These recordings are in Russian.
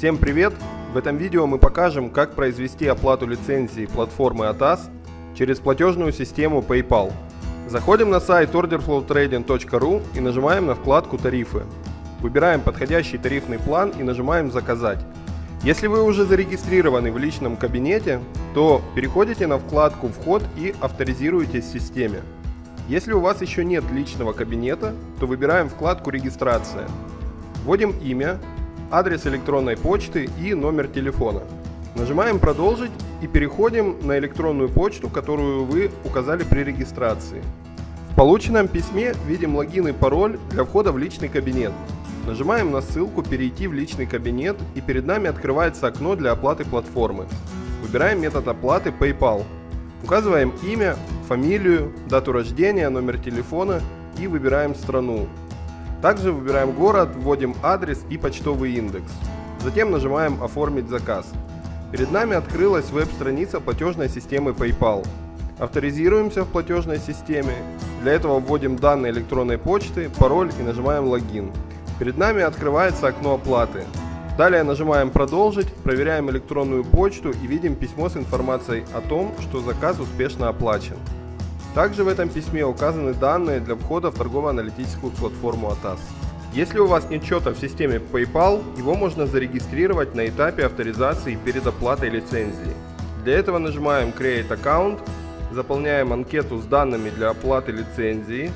Всем привет! В этом видео мы покажем, как произвести оплату лицензии платформы ATAS через платежную систему PayPal. Заходим на сайт orderflowtrading.ru и нажимаем на вкладку «Тарифы». Выбираем подходящий тарифный план и нажимаем «Заказать». Если вы уже зарегистрированы в личном кабинете, то переходите на вкладку «Вход» и авторизируетесь в системе. Если у вас еще нет личного кабинета, то выбираем вкладку «Регистрация». Вводим имя, адрес электронной почты и номер телефона. Нажимаем «Продолжить» и переходим на электронную почту, которую вы указали при регистрации. В полученном письме видим логин и пароль для входа в личный кабинет. Нажимаем на ссылку «Перейти в личный кабинет» и перед нами открывается окно для оплаты платформы. Выбираем метод оплаты PayPal. Указываем имя, фамилию, дату рождения, номер телефона и выбираем страну. Также выбираем город, вводим адрес и почтовый индекс. Затем нажимаем «Оформить заказ». Перед нами открылась веб-страница платежной системы PayPal. Авторизируемся в платежной системе. Для этого вводим данные электронной почты, пароль и нажимаем «Логин». Перед нами открывается окно оплаты. Далее нажимаем «Продолжить», проверяем электронную почту и видим письмо с информацией о том, что заказ успешно оплачен. Также в этом письме указаны данные для входа в торгово-аналитическую платформу ATAS. Если у вас нет счета в системе PayPal, его можно зарегистрировать на этапе авторизации перед оплатой лицензии. Для этого нажимаем Create Account, заполняем анкету с данными для оплаты лицензии,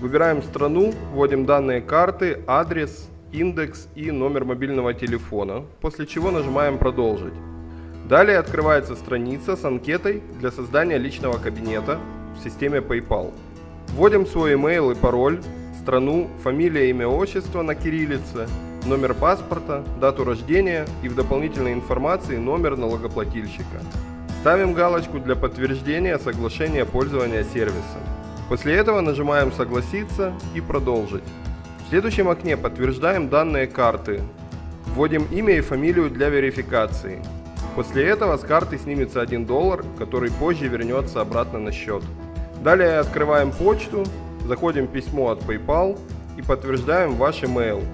выбираем страну, вводим данные карты, адрес, индекс и номер мобильного телефона, после чего нажимаем «Продолжить». Далее открывается страница с анкетой для создания личного кабинета, в системе PayPal. Вводим свой email и пароль, страну, фамилия, имя, отчество на кириллице, номер паспорта, дату рождения и в дополнительной информации номер налогоплательщика. Ставим галочку для подтверждения соглашения пользования сервисом. После этого нажимаем «Согласиться» и «Продолжить». В следующем окне подтверждаем данные карты. Вводим имя и фамилию для верификации. После этого с карты снимется 1 доллар, который позже вернется обратно на счет. Далее открываем почту, заходим в письмо от PayPal и подтверждаем ваш email.